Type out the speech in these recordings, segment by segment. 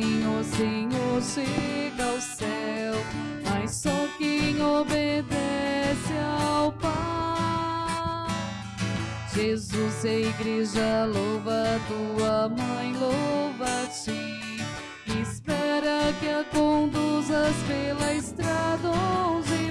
Senhor, Senhor, chega ao céu, mas só quem obedece ao Pai. Jesus, a igreja louva tua mãe, louva-te. Espera que a conduzas pela estrada onde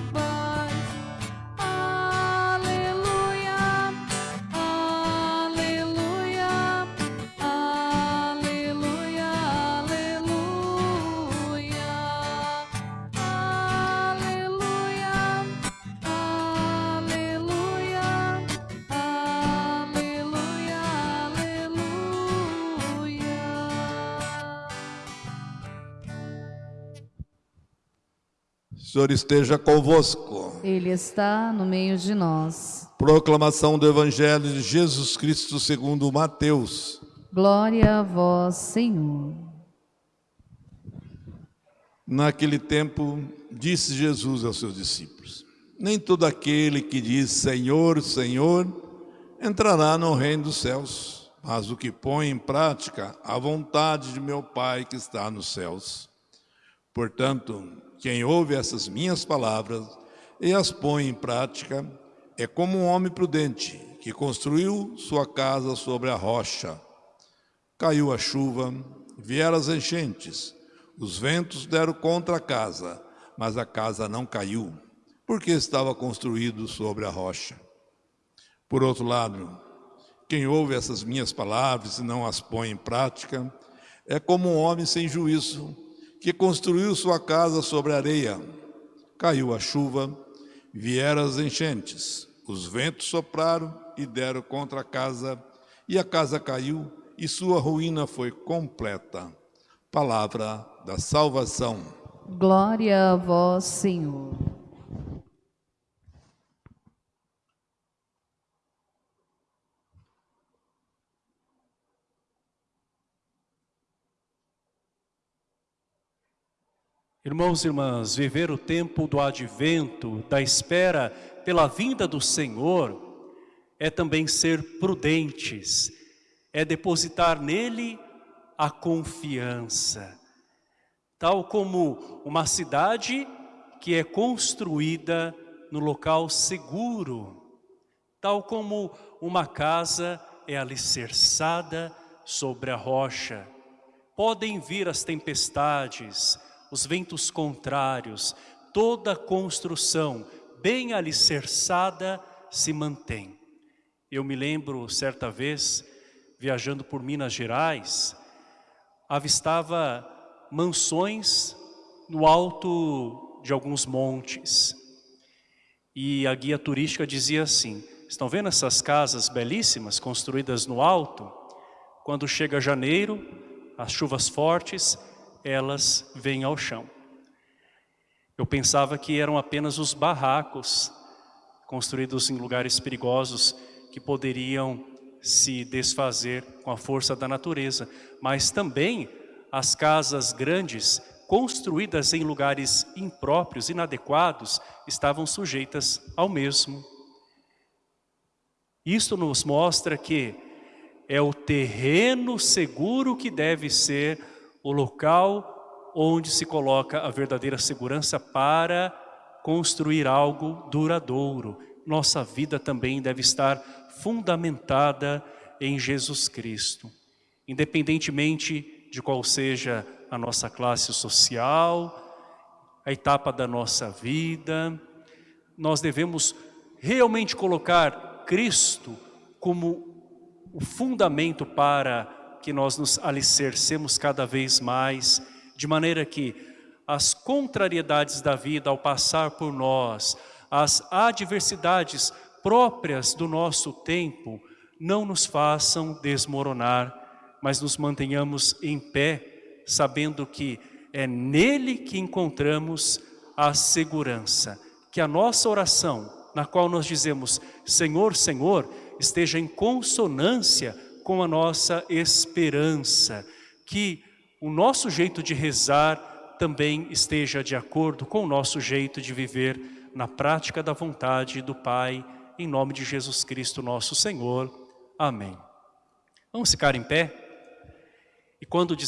Senhor esteja convosco. Ele está no meio de nós. Proclamação do Evangelho de Jesus Cristo segundo Mateus. Glória a vós, Senhor. Naquele tempo, disse Jesus aos seus discípulos: Nem todo aquele que diz Senhor, Senhor, entrará no reino dos céus, mas o que põe em prática a vontade de meu Pai que está nos céus. Portanto, quem ouve essas minhas palavras e as põe em prática é como um homem prudente que construiu sua casa sobre a rocha. Caiu a chuva, vieram as enchentes, os ventos deram contra a casa, mas a casa não caiu, porque estava construído sobre a rocha. Por outro lado, quem ouve essas minhas palavras e não as põe em prática, é como um homem sem juízo, que construiu sua casa sobre areia. Caiu a chuva, vieram as enchentes, os ventos sopraram e deram contra a casa, e a casa caiu, e sua ruína foi completa. Palavra da salvação. Glória a vós, Senhor. Irmãos e irmãs, viver o tempo do advento, da espera pela vinda do Senhor, é também ser prudentes, é depositar nele a confiança. Tal como uma cidade que é construída no local seguro, tal como uma casa é alicerçada sobre a rocha. Podem vir as tempestades, os ventos contrários, toda construção bem alicerçada se mantém. Eu me lembro, certa vez, viajando por Minas Gerais, avistava mansões no alto de alguns montes. E a guia turística dizia assim, estão vendo essas casas belíssimas construídas no alto? Quando chega janeiro, as chuvas fortes, elas vêm ao chão. Eu pensava que eram apenas os barracos construídos em lugares perigosos que poderiam se desfazer com a força da natureza, mas também as casas grandes construídas em lugares impróprios, inadequados, estavam sujeitas ao mesmo. Isto nos mostra que é o terreno seguro que deve ser o local onde se coloca a verdadeira segurança para construir algo duradouro. Nossa vida também deve estar fundamentada em Jesus Cristo. Independentemente de qual seja a nossa classe social, a etapa da nossa vida, nós devemos realmente colocar Cristo como o fundamento para que nós nos alicercemos cada vez mais, de maneira que as contrariedades da vida ao passar por nós, as adversidades próprias do nosso tempo, não nos façam desmoronar, mas nos mantenhamos em pé, sabendo que é nele que encontramos a segurança. Que a nossa oração, na qual nós dizemos, Senhor, Senhor, esteja em consonância com a nossa esperança, que o nosso jeito de rezar também esteja de acordo com o nosso jeito de viver na prática da vontade do Pai, em nome de Jesus Cristo nosso Senhor. Amém. Vamos ficar em pé? E quando dizer